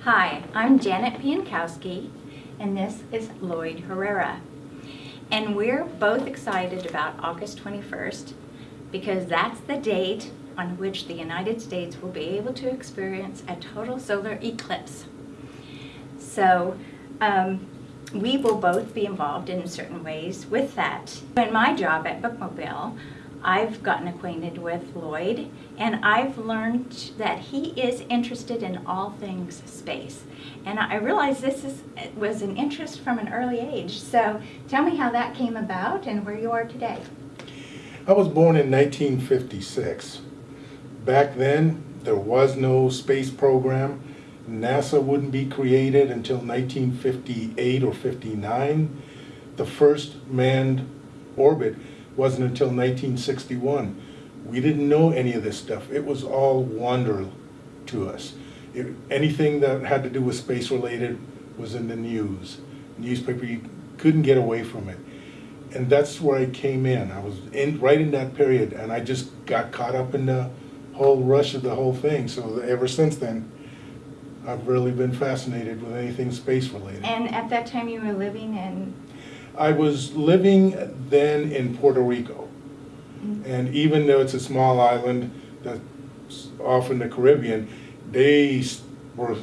Hi, I'm Janet Piankowski, and this is Lloyd Herrera. And we're both excited about August 21st because that's the date on which the United States will be able to experience a total solar eclipse. So um, we will both be involved in certain ways with that. In my job at Bookmobile, I've gotten acquainted with Lloyd and I've learned that he is interested in all things space. And I realize this is, was an interest from an early age. So tell me how that came about and where you are today. I was born in 1956. Back then, there was no space program. NASA wouldn't be created until 1958 or 59. The first manned orbit wasn't until 1961. We didn't know any of this stuff. It was all wonder to us. It, anything that had to do with space related was in the news. Newspaper, you couldn't get away from it. And that's where I came in. I was in right in that period and I just got caught up in the whole rush of the whole thing. So ever since then, I've really been fascinated with anything space related. And at that time you were living in I was living then in Puerto Rico. And even though it's a small island that's off in the Caribbean, they were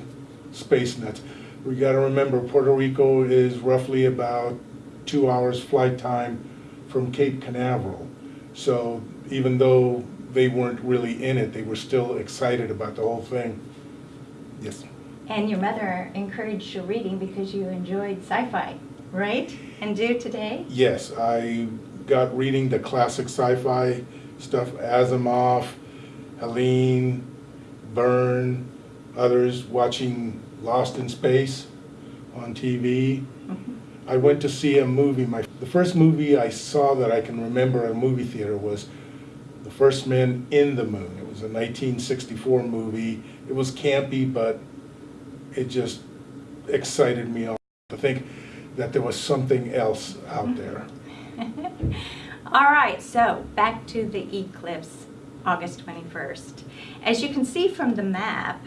space nuts. We got to remember Puerto Rico is roughly about two hours flight time from Cape Canaveral. So even though they weren't really in it, they were still excited about the whole thing. Yes. And your mother encouraged your reading because you enjoyed sci-fi, right? And do today? Yes, I got reading the classic sci-fi stuff, Asimov, Heinlein, Verne, others, watching Lost in Space on TV. Mm-hmm. I went to see a movie. My The first movie I saw that I can remember at a movie theater was The First Man in the Moon. It was a 1964 movie. It was campy, but it just excited me to think that there was something else out there. All right, so back to the eclipse, August 21st. As you can see from the map,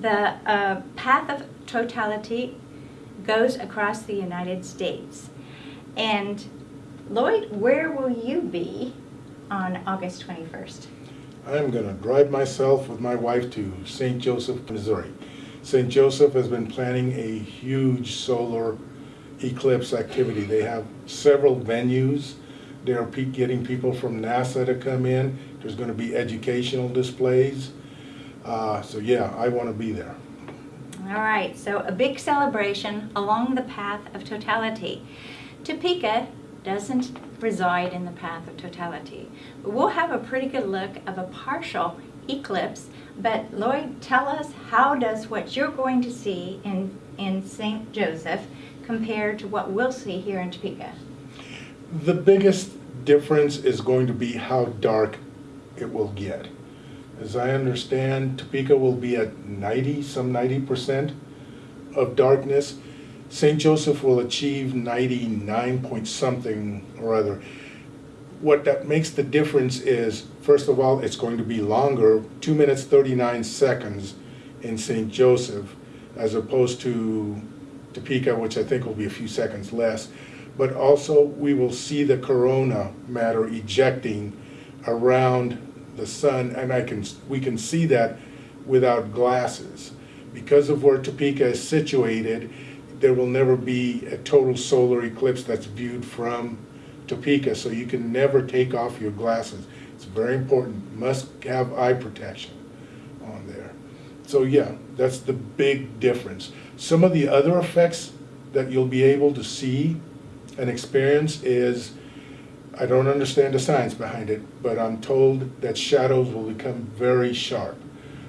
the uh, path of totality goes across the United States. And Lloyd, where will you be on August 21st? I'm going to drive myself with my wife to St. Joseph, Missouri. St. Joseph has been planning a huge solar eclipse activity. They have several venues. They're getting people from NASA to come in. There's going to be educational displays. Uh, so yeah, I want to be there. All right, so a big celebration along the path of totality. Topeka doesn't reside in the path of totality. We'll have a pretty good look of a partial eclipse, but Lloyd, tell us how does what you're going to see in, in St. Joseph compared to what we'll see here in Topeka? The biggest difference is going to be how dark it will get. As I understand, Topeka will be at 90, some 90% of darkness. St. Joseph will achieve 99 point something or other. What that makes the difference is, first of all, it's going to be longer, 2 minutes 39 seconds in St. Joseph, as opposed to Topeka, which I think will be a few seconds less. But also, we will see the corona matter ejecting around the sun, and I can we can see that without glasses. Because of where Topeka is situated, there will never be a total solar eclipse that's viewed from Topeka, so you can never take off your glasses. It's very important. Must have eye protection. So yeah, that's the big difference. Some of the other effects that you'll be able to see and experience is, I don't understand the science behind it, but I'm told that shadows will become very sharp.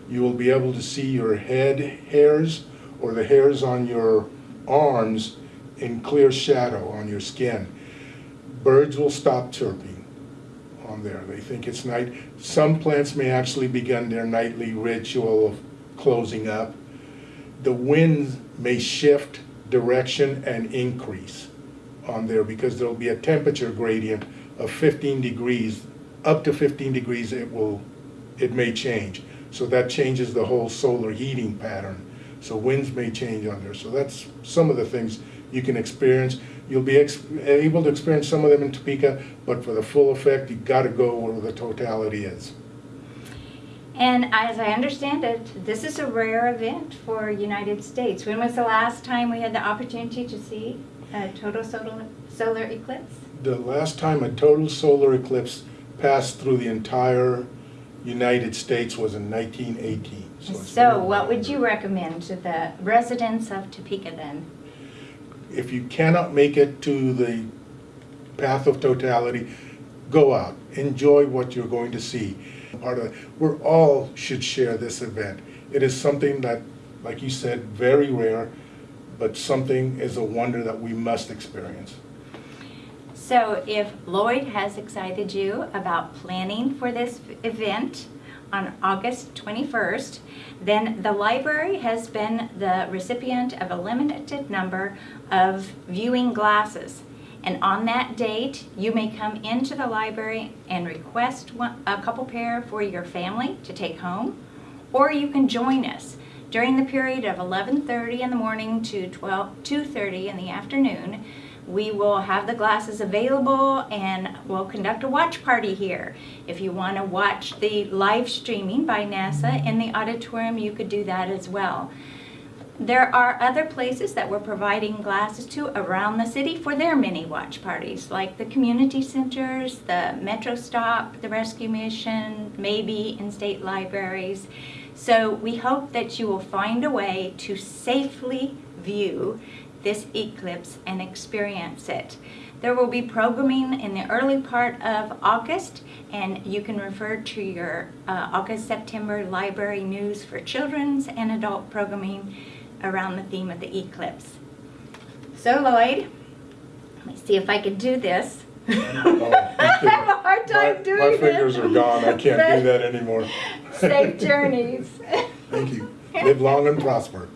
You will be able to see your head hairs or the hairs on your arms in clear shadow on your skin. Birds will stop chirping on there. They think it's night. Some plants may actually begin their nightly ritual of closing up the winds may shift direction and increase on there because there'll be a temperature gradient of 15 degrees. Up to 15 degrees it will, it may change. So that changes the whole solar heating pattern so winds may change on there. So that's some of the things you can experience. You'll be ex- able to experience some of them in Topeka, but for the full effect, you've gotta go where the totality is. And as I understand it, this is a rare event for United States. When was the last time we had the opportunity to see a total solar, solar eclipse? The last time a total solar eclipse passed through the entire United States was in nineteen eighteen. So what would you recommend to the residents of Topeka then? If you cannot make it to the path of totality, go out, enjoy what you're going to see. Part of it, we're all should share this event. It is something that, like you said, very rare, but something is a wonder that we must experience. So if Lloyd has excited you about planning for this event on August 21st, then the library has been the recipient of a limited number of viewing glasses. And on that date, you may come into the library and request one, a couple pair for your family to take home, or you can join us during the period of 11:30 in the morning to 12, 2:30 in the afternoon. We will have the glasses available and we'll conduct a watch party here. If you want to watch the live streaming by NASA in the auditorium, you could do that as well. There are other places that we're providing glasses to around the city for their mini watch parties, like the community centers, the Metro Stop, the Rescue Mission, maybe in state libraries. So we hope that you will find a way to safely view this eclipse and experience it. There will be programming in the early part of August, and you can refer to your uh, August-September library news for children's and adult programming around the theme of the eclipse. So Lloyd, let me see if I can do this. I have a hard time My- doing My this. fingers are gone, I can't do that anymore. Safe journeys. Thank you. Live long and prosper.